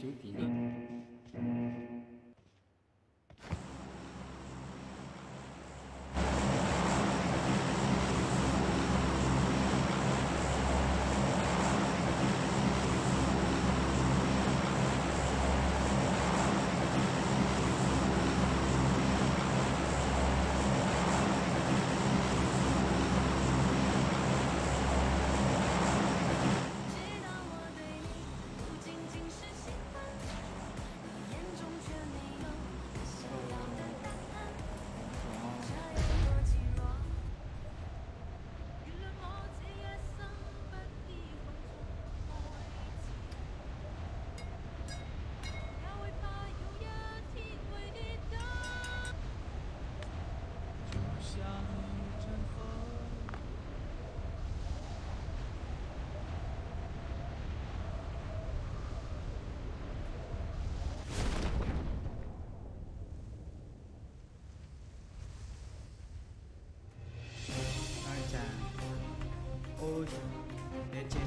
九点。嗯直接接来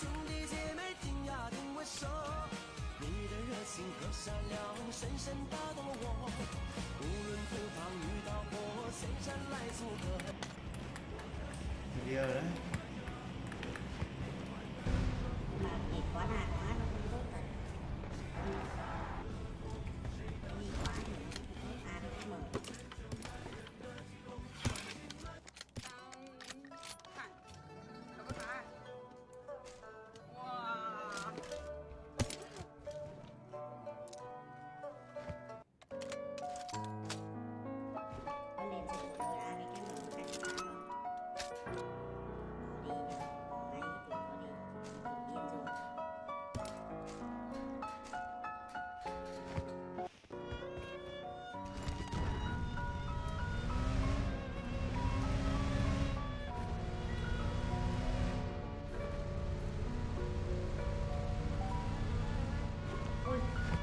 兄弟姐妹听呀听我说。你的热情和善良深深打动了我无论何方遇到过前山来做客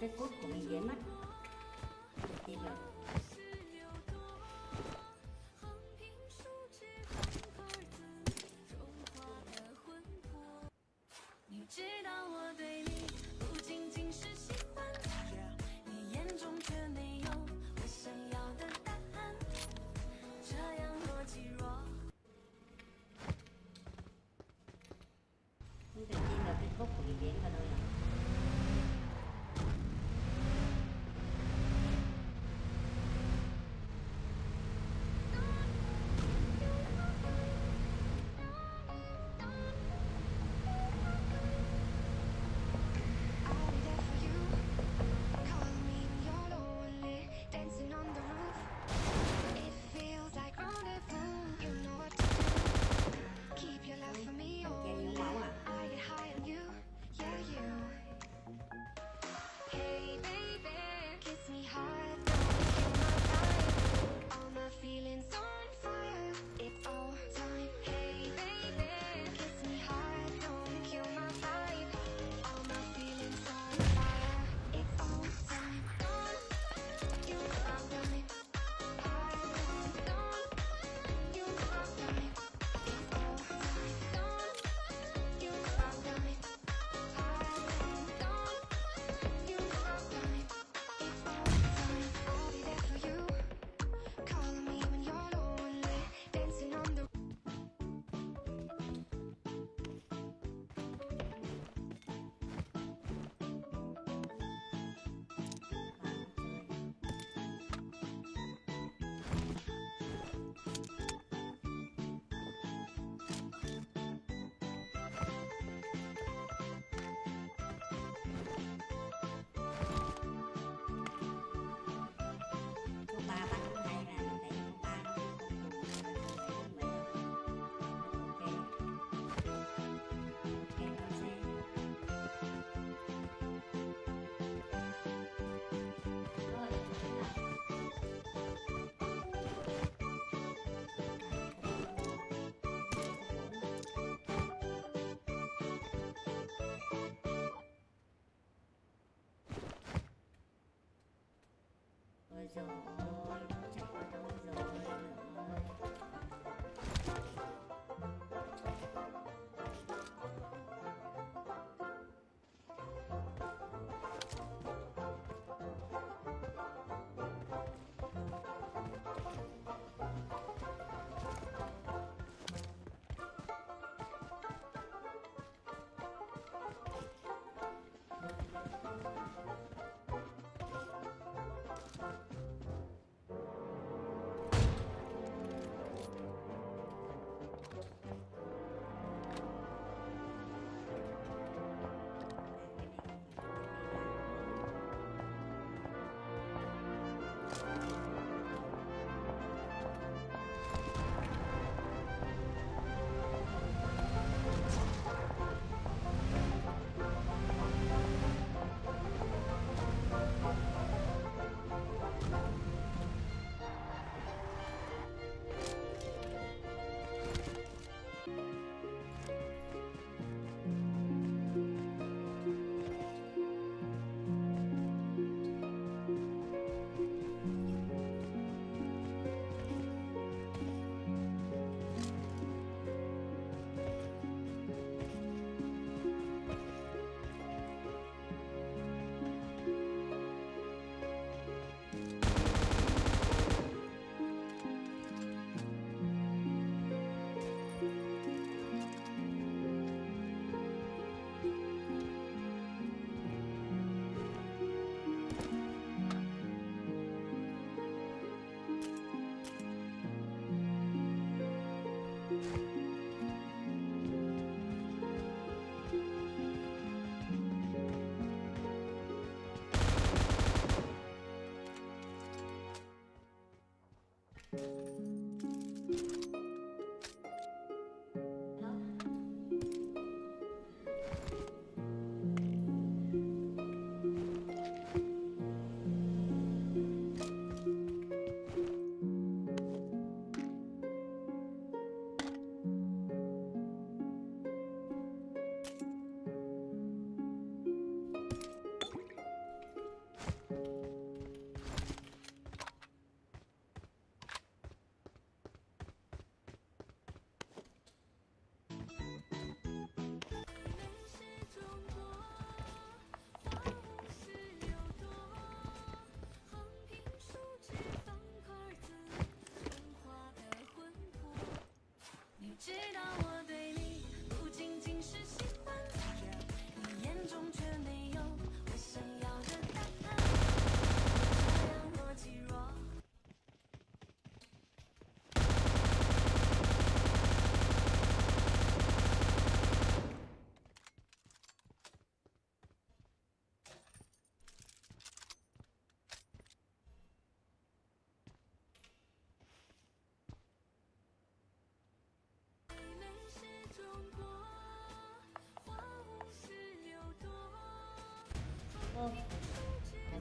cái, cốt của mình dễ mất thì là Oh.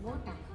花无